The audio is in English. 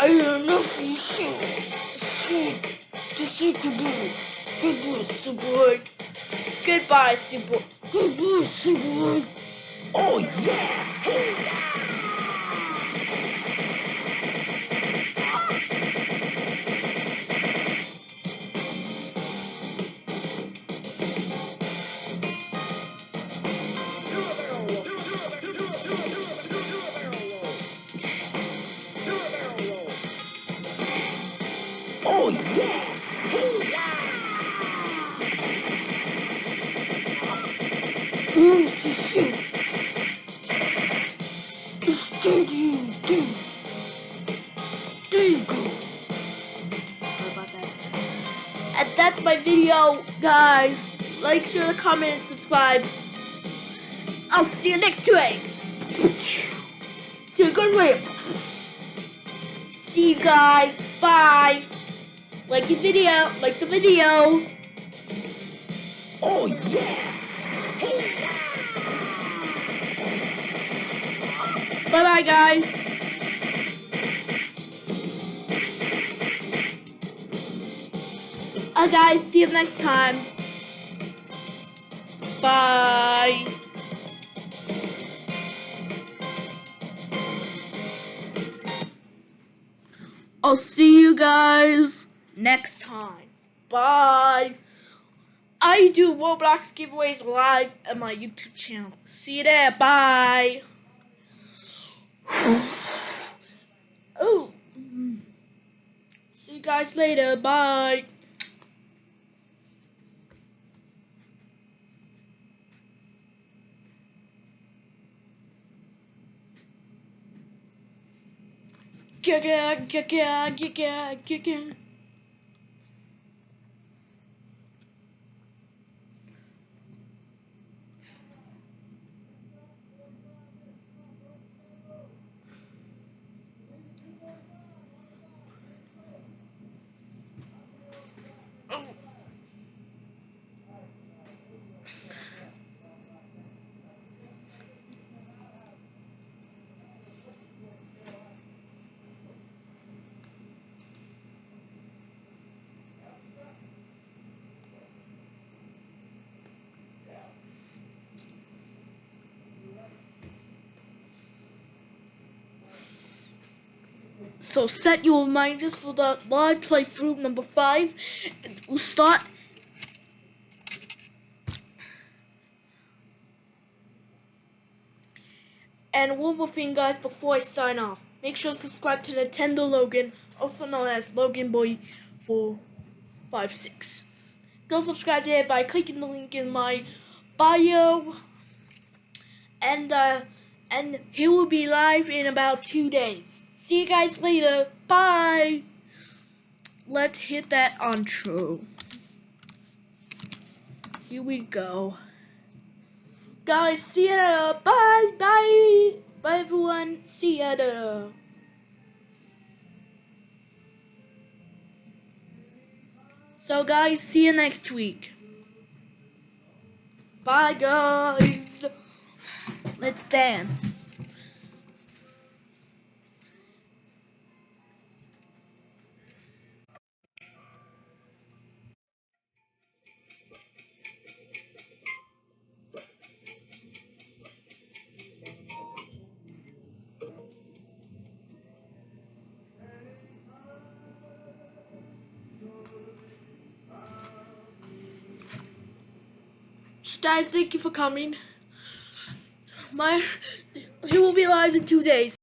I don't know if you should. Say goodbye. Goodbye, Superboy. Goodbye, Super. Goodbye, Superboy. Oh yeah! And that's my video, guys. Like, share, comment, and subscribe. I'll see you next week. See you guys. See you guys. Bye. Like the video. Like the video. Oh yeah! Bye bye, guys. Uh, guys, see you next time. Bye. I'll see you guys next time. Bye. I do Roblox giveaways live at my YouTube channel. See you there. Bye. Oh. See you guys later. Bye. Gaga, gaga, gaga, gaga. So set your reminders for the live playthrough number five. We'll start. And one more thing, guys, before I sign off, make sure to subscribe to Nintendo Logan, also known as Logan Boy 456. Go subscribe it by clicking the link in my bio, and uh, and he will be live in about two days. See you guys later. Bye. Let's hit that intro. Here we go. Guys, see you later. Bye. Bye. Bye, everyone. See you later. So, guys, see you next week. Bye, guys. Let's dance. Guys, thank you for coming. My, he will be live in two days.